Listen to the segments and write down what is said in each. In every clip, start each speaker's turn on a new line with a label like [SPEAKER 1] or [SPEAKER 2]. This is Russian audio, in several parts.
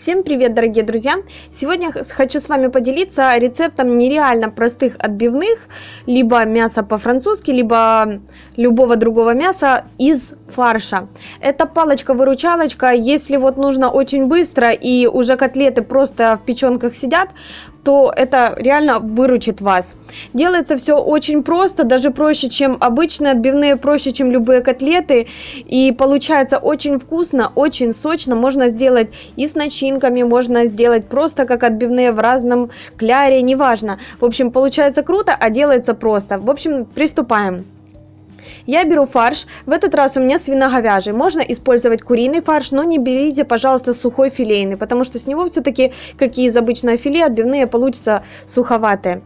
[SPEAKER 1] Всем привет, дорогие друзья! Сегодня хочу с вами поделиться рецептом нереально простых отбивных, либо мяса по-французски, либо любого другого мяса из фарша. Это палочка-выручалочка, если вот нужно очень быстро и уже котлеты просто в печенках сидят, то это реально выручит вас. Делается все очень просто, даже проще, чем обычные отбивные, проще, чем любые котлеты. И получается очень вкусно, очень сочно. Можно сделать и с начинками, можно сделать просто как отбивные в разном кляре, неважно. В общем, получается круто, а делается просто. В общем, приступаем. Я беру фарш, в этот раз у меня свиноговяжий. Можно использовать куриный фарш, но не берите, пожалуйста, сухой филейный, потому что с него все-таки, как и из обычного филе, отбивные получатся суховатые.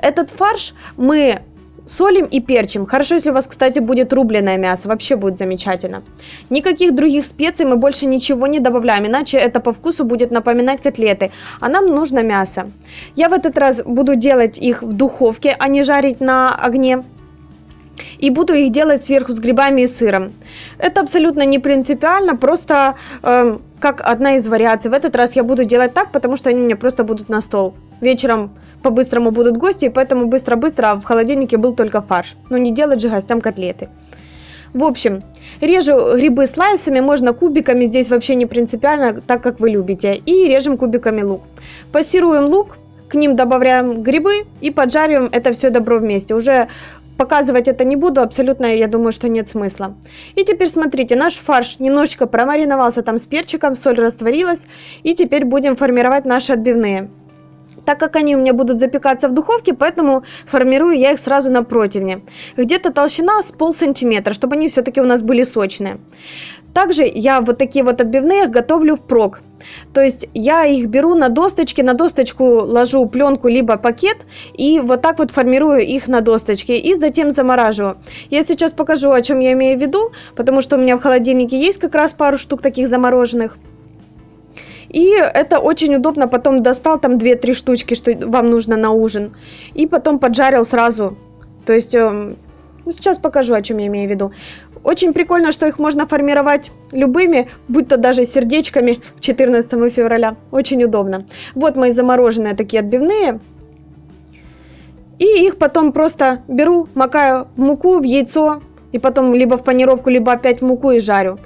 [SPEAKER 1] Этот фарш мы солим и перчим. Хорошо, если у вас, кстати, будет рубленое мясо, вообще будет замечательно. Никаких других специй мы больше ничего не добавляем, иначе это по вкусу будет напоминать котлеты, а нам нужно мясо. Я в этот раз буду делать их в духовке, а не жарить на огне и буду их делать сверху с грибами и сыром. Это абсолютно не принципиально, просто э, как одна из вариаций. В этот раз я буду делать так, потому что они у меня просто будут на стол. Вечером по-быстрому будут гости, и поэтому быстро-быстро а в холодильнике был только фарш. Но не делать же гостям котлеты. В общем, режу грибы слайсами, можно кубиками, здесь вообще не принципиально, так как вы любите. И режем кубиками лук. Пассируем лук, к ним добавляем грибы и поджариваем это все добро вместе. Уже Показывать это не буду, абсолютно, я думаю, что нет смысла. И теперь смотрите, наш фарш немножечко промариновался там с перчиком, соль растворилась. И теперь будем формировать наши отбивные. Так как они у меня будут запекаться в духовке, поэтому формирую я их сразу на противне. Где-то толщина с пол сантиметра, чтобы они все-таки у нас были сочные. Также я вот такие вот отбивные готовлю впрок. То есть я их беру на досточке, на досточку ложу пленку либо пакет и вот так вот формирую их на досточке и затем замораживаю. Я сейчас покажу, о чем я имею в виду, потому что у меня в холодильнике есть как раз пару штук таких замороженных. И это очень удобно, потом достал там 2-3 штучки, что вам нужно на ужин, и потом поджарил сразу. То есть эм, ну, сейчас покажу, о чем я имею в виду. Очень прикольно, что их можно формировать любыми, будь то даже сердечками к 14 февраля. Очень удобно. Вот мои замороженные такие отбивные. И их потом просто беру, макаю в муку, в яйцо, и потом либо в панировку, либо опять в муку и жарю.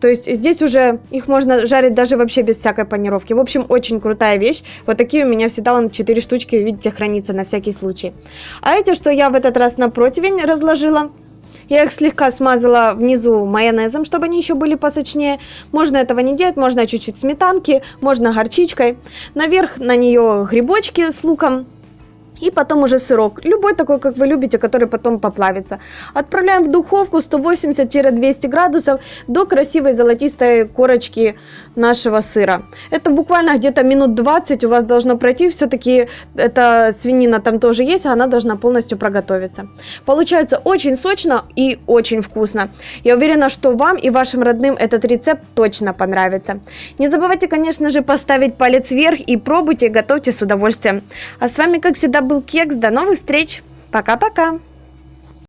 [SPEAKER 1] То есть здесь уже их можно жарить даже вообще без всякой панировки. В общем, очень крутая вещь. Вот такие у меня всегда вон 4 штучки, видите, хранится на всякий случай. А эти, что я в этот раз на противень разложила, я их слегка смазала внизу майонезом, чтобы они еще были посочнее. Можно этого не делать, можно чуть-чуть сметанки, можно горчичкой. Наверх на нее грибочки с луком и потом уже сырок, любой такой, как вы любите, который потом поплавится. Отправляем в духовку 180-200 градусов до красивой золотистой корочки нашего сыра. Это буквально где-то минут 20 у вас должно пройти, все-таки эта свинина там тоже есть, она должна полностью проготовиться. Получается очень сочно и очень вкусно. Я уверена, что вам и вашим родным этот рецепт точно понравится. Не забывайте, конечно же, поставить палец вверх и пробуйте, готовьте с удовольствием. А с вами, как всегда, был Кекс. До новых встреч. Пока-пока.